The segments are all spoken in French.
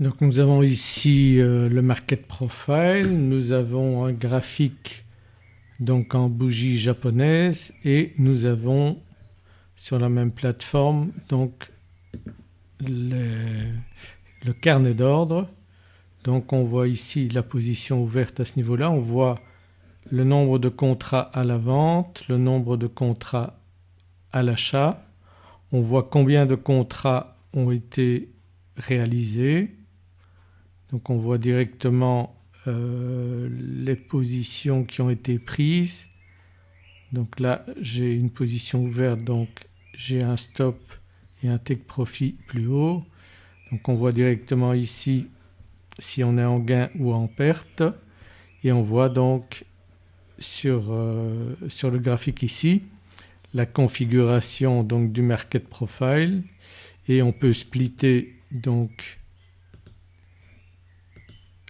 Donc nous avons ici euh, le market profile, nous avons un graphique donc en bougie japonaise et nous avons sur la même plateforme donc le carnet d'ordre. Donc on voit ici la position ouverte à ce niveau-là, on voit le nombre de contrats à la vente, le nombre de contrats à l'achat, on voit combien de contrats ont été réalisés, donc on voit directement euh, les positions qui ont été prises. Donc là j'ai une position ouverte donc j'ai un stop et un take profit plus haut. Donc on voit directement ici si on est en gain ou en perte et on voit donc sur, euh, le graphique ici la configuration du market profile et on peut splitter donc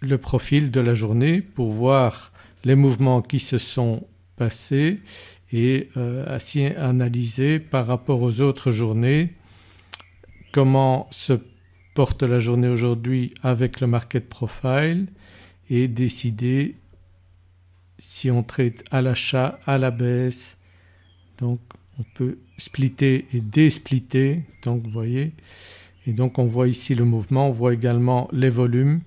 le profil de la journée pour voir les mouvements qui se sont passés et euh, ainsi analyser par rapport aux autres journées comment se porte la journée aujourd'hui avec le market profile et décider si on traite à l'achat, à la baisse. Donc on peut splitter et désplitter. Donc vous voyez. Et donc on voit ici le mouvement, on voit également les volumes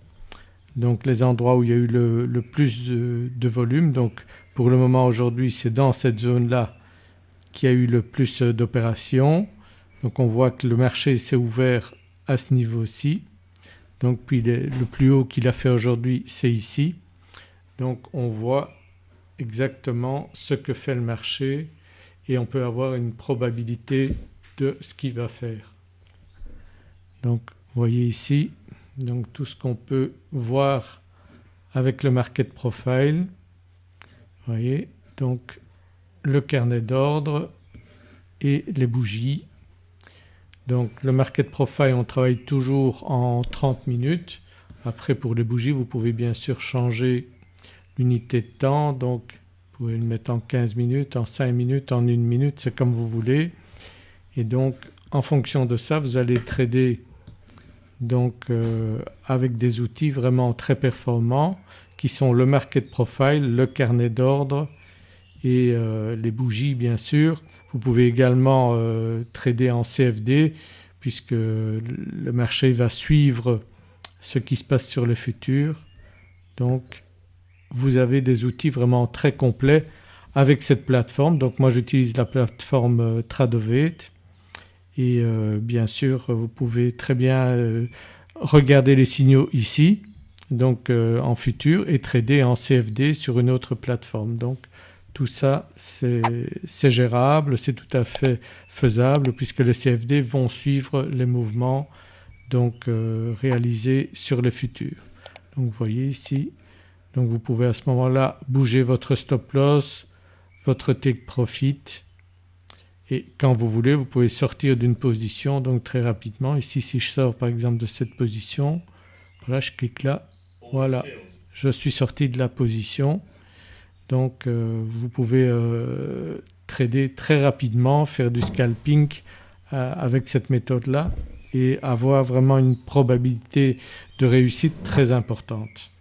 donc les endroits où il y a eu le, plus de, volume. Donc pour le moment aujourd'hui c'est dans cette zone-là qu'il y a eu le plus d'opérations. Donc on voit que le marché s'est ouvert à ce niveau-ci. Donc puis le plus haut qu'il a fait aujourd'hui c'est ici. Donc on voit exactement ce que fait le marché et on peut avoir une probabilité de ce qu'il va faire. Donc vous voyez ici donc tout ce qu'on peut voir avec le market profile. Vous voyez donc le carnet d'ordre et les bougies. Donc le market profile on travaille toujours en 30 minutes. Après pour les bougies vous pouvez bien sûr changer l'unité de temps donc vous pouvez le mettre en 15 minutes, en 5 minutes, en 1 minute, c'est comme vous voulez. Et donc en fonction de ça vous allez trader donc euh, avec des outils vraiment très performants qui sont le market profile, le carnet d'ordre et euh, les bougies bien sûr. Vous pouvez également euh, trader en CFD puisque le marché va suivre ce qui se passe sur le futur. Donc vous avez des outils vraiment très complets avec cette plateforme. Donc moi j'utilise la plateforme Tradovate et euh, bien sûr vous pouvez très bien euh, regarder les signaux ici donc euh, en futur et trader en CFD sur une autre plateforme. Donc tout ça c'est gérable, c'est tout à fait faisable puisque les CFD vont suivre les mouvements donc réalisés sur les futurs. Donc vous voyez ici donc vous pouvez à ce moment-là bouger votre stop loss, votre take profit et quand vous voulez vous pouvez sortir d'une position donc très rapidement. Ici si je sors par exemple de cette position, voilà je clique là, voilà je suis sorti de la position. Donc euh, vous pouvez euh, trader très rapidement, faire du scalping euh, avec cette méthode-là et avoir vraiment une probabilité de réussite très importante.